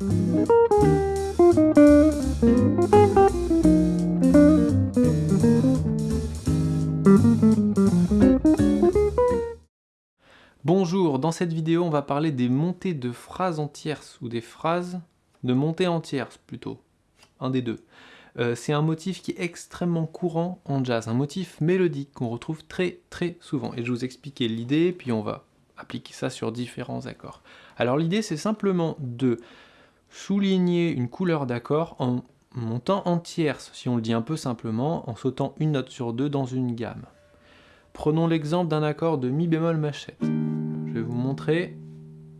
Bonjour, dans cette vidéo on va parler des montées de phrases en tierces, ou des phrases de montées en tierces plutôt, un des deux. Euh, c'est un motif qui est extrêmement courant en jazz, un motif mélodique qu'on retrouve très très souvent. Et je vais vous expliquer l'idée, puis on va appliquer ça sur différents accords. Alors l'idée c'est simplement de souligner une couleur d'accord en montant en tierces, si on le dit un peu simplement, en sautant une note sur deux dans une gamme. Prenons l'exemple d'un accord de mi bémol machette. Je vais vous montrer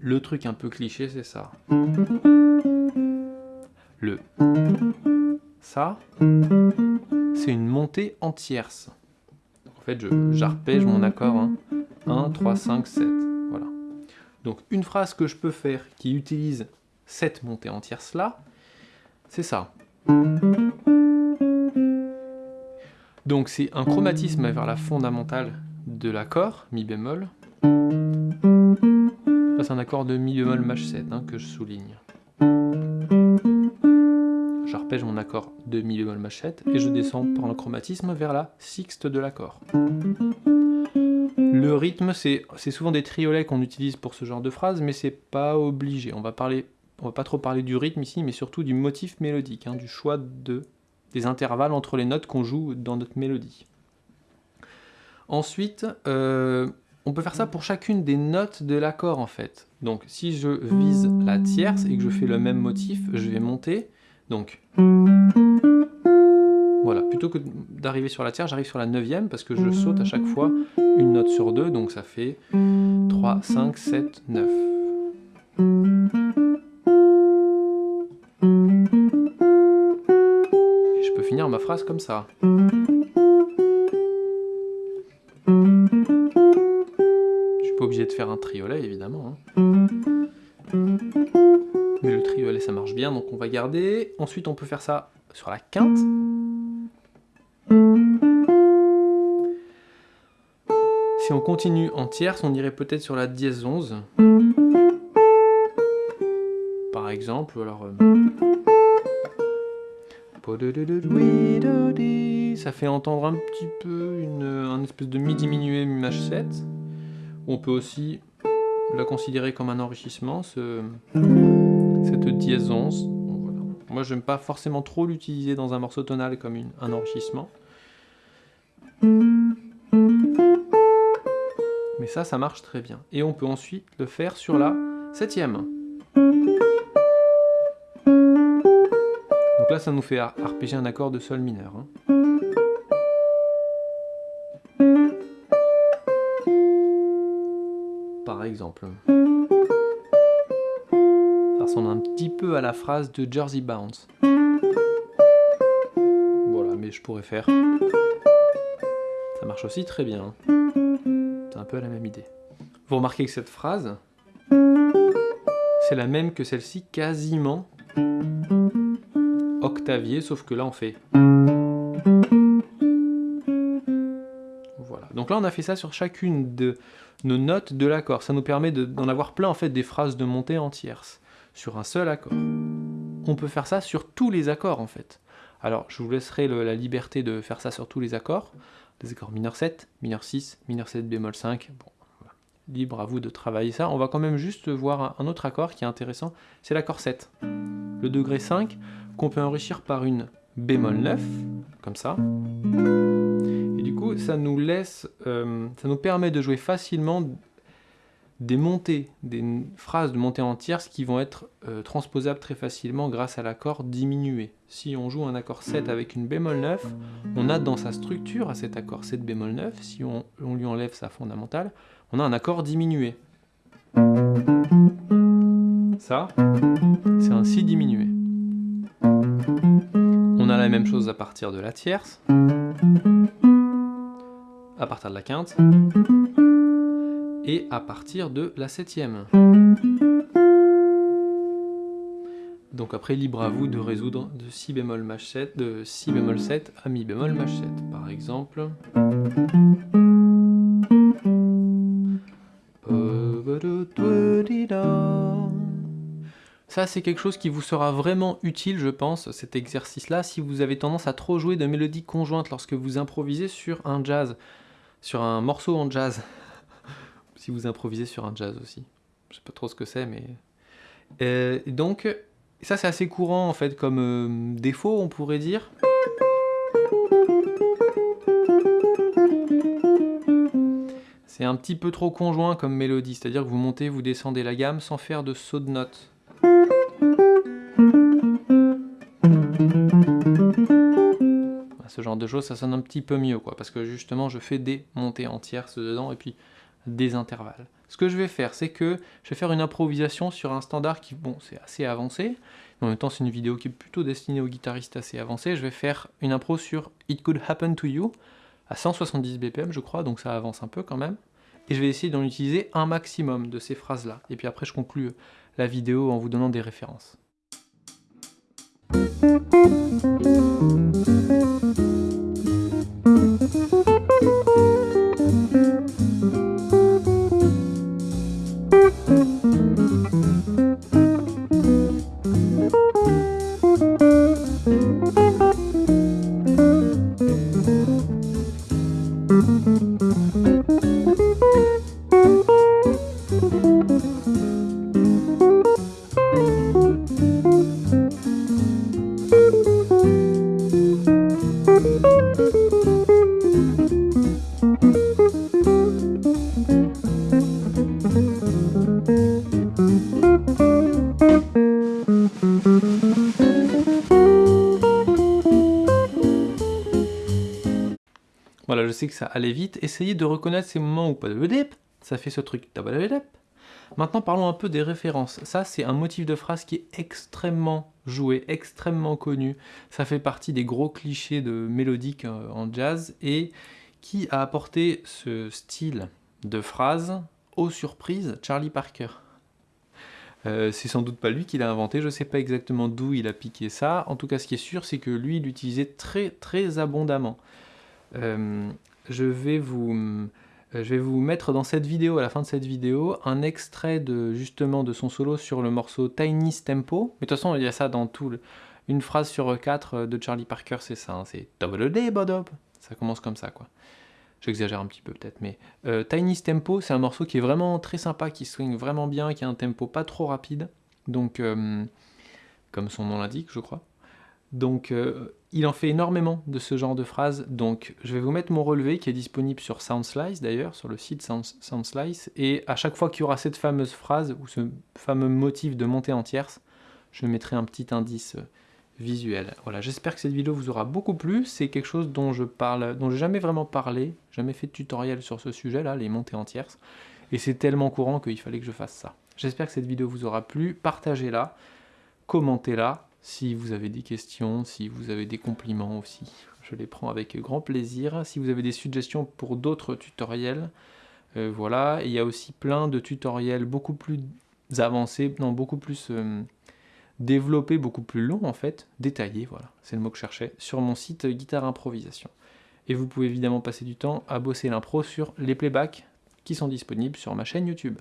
le truc un peu cliché, c'est ça. Le ça, c'est une montée en tierces. En fait, j'arpège mon accord. 1, 3, 5, 7. Voilà. Donc une phrase que je peux faire qui utilise cette montée en tierces là, c'est ça. Donc c'est un chromatisme vers la fondamentale de l'accord, mi bémol, c'est un accord de mi bémol maj 7 hein, que je souligne. J'arpège mon accord de mi bémol maj 7 et je descends par le chromatisme vers la sixte de l'accord. Le rythme, c'est souvent des triolets qu'on utilise pour ce genre de phrase, mais c'est pas obligé. On va parler, on va pas trop parler du rythme ici, mais surtout du motif mélodique, hein, du choix de, des intervalles entre les notes qu'on joue dans notre mélodie. Ensuite, euh, on peut faire ça pour chacune des notes de l'accord en fait. Donc si je vise la tierce et que je fais le même motif, je vais monter. Donc voilà, plutôt que d'arriver sur la tierce, j'arrive sur la neuvième parce que je saute à chaque fois une note sur deux, donc ça fait 3, 5, 7, 9. Finir ma phrase comme ça. pas obligé de faire un triolet, évidemment. Hein. Mais le triolet, ça marche bien, donc on va garder. Ensuite, on peut faire ça sur la quinte. Si on continue en tierce, on irait peut-être sur la dièse 11. Par exemple, alors... Euh, ça fait entendre un petit peu une, un espèce de mi diminué mi maj 7. On peut aussi la considérer comme un enrichissement, ce, cette dièse 11. Moi, je n'aime pas forcément trop l'utiliser dans un morceau tonal comme un enrichissement. Mais ça, ça marche très bien. Et on peut ensuite le faire sur la septième. Donc là, ça nous fait arpéger un accord de sol mineur. Hein. exemple. Ça ressemble un petit peu à la phrase de Jersey Bounce. Voilà, mais je pourrais faire... Ça marche aussi très bien. C'est un peu la même idée. Vous remarquez que cette phrase, c'est la même que celle-ci, quasiment sauf que là on fait... Voilà. Donc là on a fait ça sur chacune de nos notes de l'accord. Ça nous permet d'en avoir plein en fait des phrases de montée en tierce sur un seul accord. On peut faire ça sur tous les accords en fait. Alors je vous laisserai la liberté de faire ça sur tous les accords. Les accords mineur 7, mineur 6, mineur 7 bémol 5. Bon, Libre à vous de travailler ça. On va quand même juste voir un autre accord qui est intéressant, c'est l'accord 7. Le degré 5 qu'on peut enrichir par une bémol 9, comme ça ça nous laisse, euh, ça nous permet de jouer facilement des montées, des phrases de montée en tierce qui vont être euh, transposables très facilement grâce à l'accord diminué. Si on joue un accord 7 avec une bémol 9, on a dans sa structure à cet accord 7 bémol 9, si on, on lui enlève sa fondamentale, on a un accord diminué. Ça, c'est un si diminué. On a la même chose à partir de la tierce à partir de la quinte et à partir de la septième. Donc après, libre à vous de résoudre de si bémol maj 7, de si bémol 7 à mi bémol maj 7. Par exemple... Ça, c'est quelque chose qui vous sera vraiment utile, je pense, cet exercice-là, si vous avez tendance à trop jouer de mélodies conjointes lorsque vous improvisez sur un jazz, sur un morceau en jazz. Si vous improvisez sur un jazz aussi. Je sais pas trop ce que c'est, mais... Euh, donc, ça c'est assez courant en fait comme euh, défaut, on pourrait dire. C'est un petit peu trop conjoint comme mélodie, c'est-à-dire que vous montez, vous descendez la gamme sans faire de saut de notes. Ce genre de choses, ça sonne un petit peu mieux, quoi, parce que justement, je fais des montées entières dedans, et puis des intervalles. Ce que je vais faire, c'est que je vais faire une improvisation sur un standard qui, bon, c'est assez avancé, mais en même temps, c'est une vidéo qui est plutôt destinée aux guitaristes assez avancés. Je vais faire une impro sur It Could Happen to You, à 170 BPM, je crois, donc ça avance un peu quand même. Et je vais essayer d'en utiliser un maximum de ces phrases-là. Et puis après, je conclue la vidéo en vous donnant des références. Sais que ça allait vite. Essayez de reconnaître ces moments où pas de ça fait ce truc. Maintenant, parlons un peu des références. Ça, c'est un motif de phrase qui est extrêmement joué, extrêmement connu. Ça fait partie des gros clichés de mélodique euh, en jazz et qui a apporté ce style de phrase aux surprises Charlie Parker. Euh, c'est sans doute pas lui qui l'a inventé, je sais pas exactement d'où il a piqué ça. En tout cas, ce qui est sûr, c'est que lui, il l'utilisait très très abondamment. Euh, je, vais vous, euh, je vais vous mettre dans cette vidéo, à la fin de cette vidéo, un extrait de justement de son solo sur le morceau Tiny Tempo. Mais de toute façon, il y a ça dans tout. Une phrase sur quatre euh, de Charlie Parker, c'est ça. Hein, c'est Double Day, Bodob. Ça commence comme ça, quoi. J'exagère un petit peu peut-être, mais Tiny Tempo, c'est un morceau qui est vraiment très sympa, qui swing vraiment bien, qui a un tempo pas trop rapide. Donc, comme son nom l'indique, je crois. Donc euh, il en fait énormément de ce genre de phrases, donc je vais vous mettre mon relevé qui est disponible sur SoundSlice d'ailleurs, sur le site SoundSlice, et à chaque fois qu'il y aura cette fameuse phrase ou ce fameux motif de montée en tierce, je mettrai un petit indice euh, visuel. Voilà, j'espère que cette vidéo vous aura beaucoup plu, c'est quelque chose dont je parle, dont j'ai jamais vraiment parlé, jamais fait de tutoriel sur ce sujet là, les montées en tierce, et c'est tellement courant qu'il fallait que je fasse ça. J'espère que cette vidéo vous aura plu, partagez-la, commentez-la, si vous avez des questions, si vous avez des compliments aussi, je les prends avec grand plaisir. Si vous avez des suggestions pour d'autres tutoriels, euh, voilà. il y a aussi plein de tutoriels beaucoup plus avancés, non, beaucoup plus euh, développés, beaucoup plus longs en fait, détaillés, voilà, c'est le mot que je cherchais, sur mon site Guitare Improvisation. Et vous pouvez évidemment passer du temps à bosser l'impro sur les playbacks qui sont disponibles sur ma chaîne YouTube.